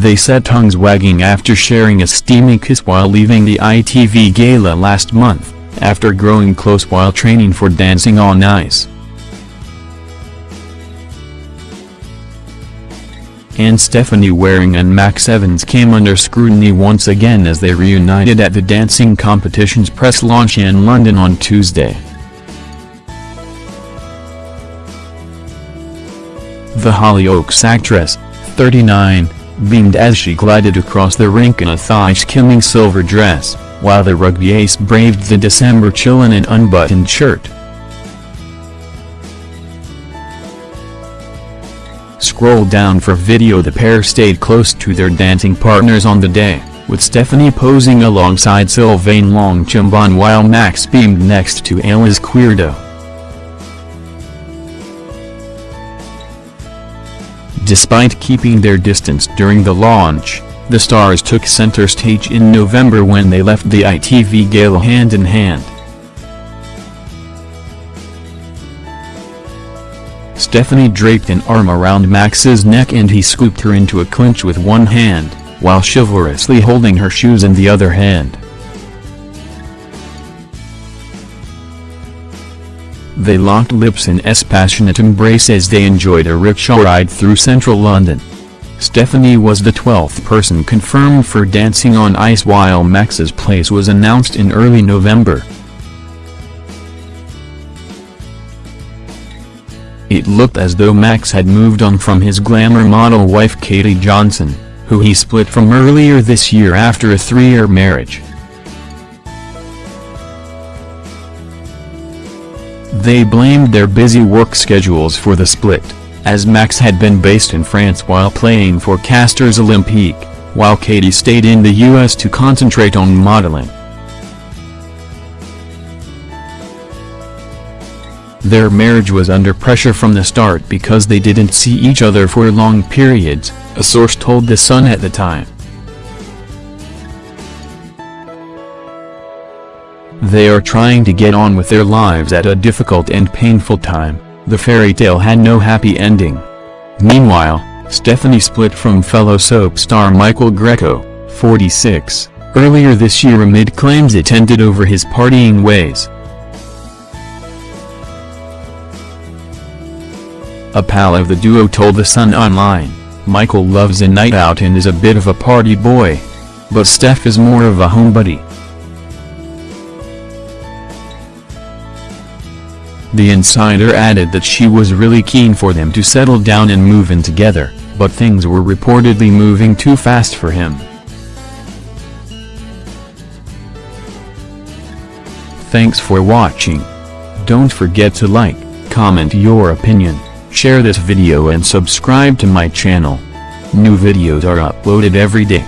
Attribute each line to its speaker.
Speaker 1: They set tongues wagging after sharing a steamy kiss while leaving the ITV Gala last month, after growing close while training for Dancing on Ice. and Stephanie Waring and Max Evans came under scrutiny once again as they reunited at the dancing competition's press launch in London on Tuesday. The Hollyoaks actress, 39, beamed as she glided across the rink in a thigh-skimming silver dress, while the rugby ace braved the December chill in an unbuttoned shirt. Scroll down for video The pair stayed close to their dancing partners on the day, with Stephanie posing alongside Sylvain Longchambon while Max beamed next to Alice Queerdo. Despite keeping their distance during the launch, the stars took center stage in November when they left the ITV Gala hand in hand. Stephanie draped an arm around Max's neck and he scooped her into a clinch with one hand, while chivalrously holding her shoes in the other hand. They locked lips in a passionate embrace as they enjoyed a rickshaw ride through central London. Stephanie was the 12th person confirmed for Dancing on Ice while Max's place was announced in early November. It looked as though Max had moved on from his glamour model wife Katie Johnson, who he split from earlier this year after a three-year marriage. They blamed their busy work schedules for the split, as Max had been based in France while playing for Castres Olympique, while Katie stayed in the US to concentrate on modeling. Their marriage was under pressure from the start because they didn't see each other for long periods, a source told The Sun at the time. They are trying to get on with their lives at a difficult and painful time, the fairy tale had no happy ending. Meanwhile, Stephanie split from fellow soap star Michael Greco, 46, earlier this year amid claims it ended over his partying ways. A pal of the duo told The Sun Online, Michael loves a night out and is a bit of a party boy. But Steph is more of a homebody. The insider added that she was really keen for them to settle down and move in together, but things were reportedly moving too fast for him. Thanks for watching. Don't forget to like, comment your opinion. Share this video and subscribe to my channel. New videos are uploaded every day.